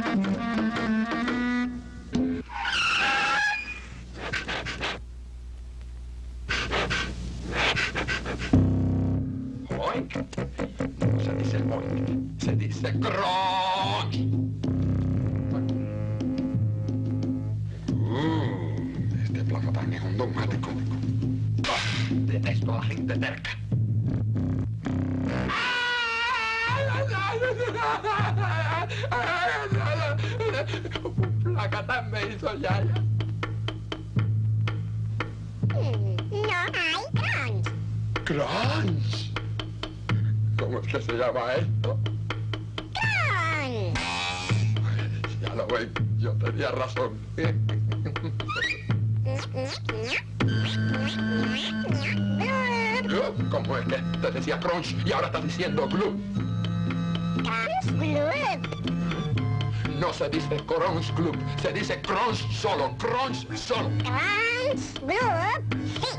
Mm-hmm. No se dice oink, se dice crunch. Uh, este placatán es un dogmático. Detesto a la gente terca. Un placatán me hizo yaya. No hay crunch. Crunch. ¿Cómo es que se llama esto? Crunch. Ya lo ven, yo tenía razón. ¿Cómo es que te decía crunch y ahora estás diciendo glue? Crunch Gloop. No se dice crunch club, se dice crunch solo, crunch solo. Crunch Gloop. Sí.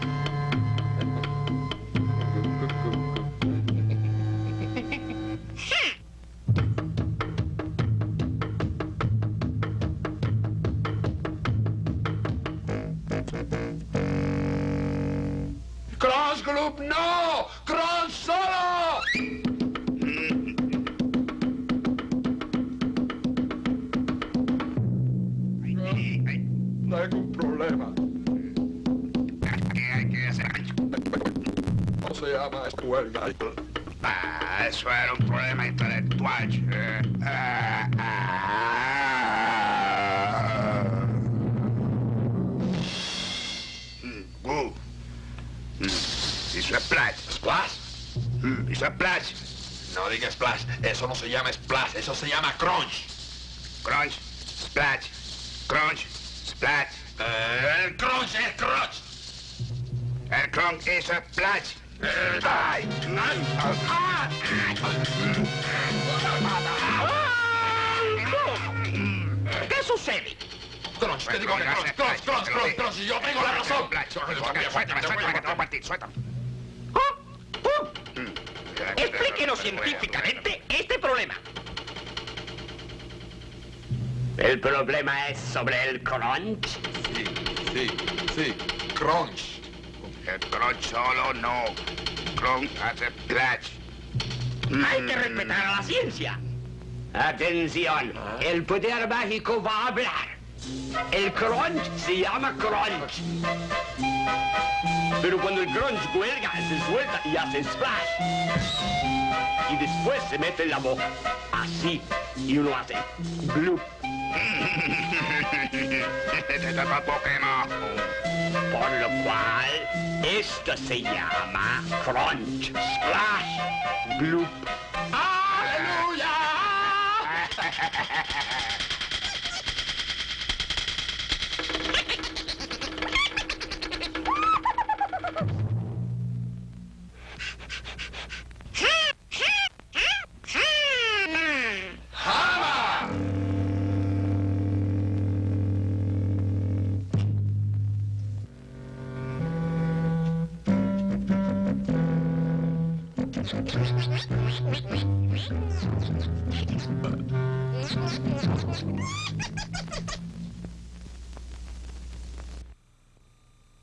Crunch club no, crunch solo. Tengo un problema. ¿Qué hay que hacer? ¿Cómo se llama esta huelga? Ah, eso era un problema intelectual. eh. Ah, ah. Mm, é plástico. No digas splash, eso no se llama splash, eso se llama crunch. Crunch, splash, crunch, splash. Eh, el crunch es crunch. El crunch a splash. Ay, ay, ¿Qué sucede? Crunch, te digo que crunch, crunch, crunch, crunch, crunch, yo tengo la razón. Suéltame, suéltame, que te voy a partir, suéltame. ¿Ah? ¿Ah? Explíquenos científicamente este problema. ¿El problema es sobre el crunch? Sí, sí, sí, crunch. El crunch solo no. Crunch hace splash. Hay que respetar a la ciencia. Atención, el poder mágico va a hablar. El crunch se llama crunch. Pero cuando el crunch cuelga, se suelta y hace splash. Y después se mete en la boca. Así. Y uno hace Pokémon. Por lo cual, esto se llama crunch, splash, bloop. ¡Aleluya! Ha ha ha!